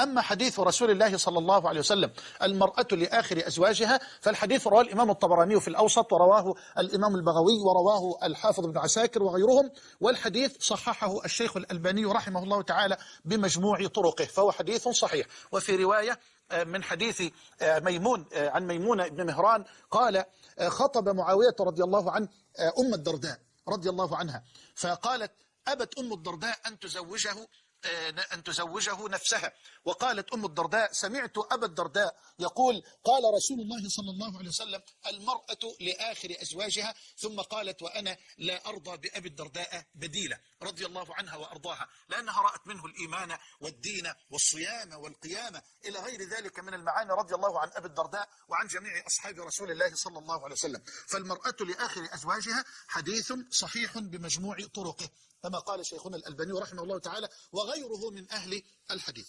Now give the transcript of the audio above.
أما حديث رسول الله صلى الله عليه وسلم المرأة لآخر أزواجها فالحديث رواه الإمام الطبراني في الأوسط ورواه الإمام البغوي ورواه الحافظ بن عساكر وغيرهم والحديث صححه الشيخ الألباني رحمه الله تعالى بمجموع طرقه فهو حديث صحيح. وفي رواية من حديث ميمون عن ميمونة بن مهران قال خطب معاوية رضي الله عنه أم الدرداء رضي الله عنها فقالت أبت أم الدرداء أن تزوجه؟ أن تزوجه نفسها. وقالت أم الدرداء سمعت أبا الدرداء يقول قال رسول الله صلى الله عليه وسلم المرأة لآخر أزواجها ثم قالت وأنا لا أرضى بأبي الدرداء بديلة رضي الله عنها وأرضاها لأنها رأت منه الإيمان والدين والصيام والقيامة. إلى غير ذلك من المعاني رضي الله عن أبي الدرداء وعن جميع أصحاب رسول الله صلى الله عليه وسلم. فالمرأة لآخر أزواجها حديث صحيح بمجموع طرقه كما قال شيخنا الألباني رحمه الله تعالى وغيره من أهل الحديث.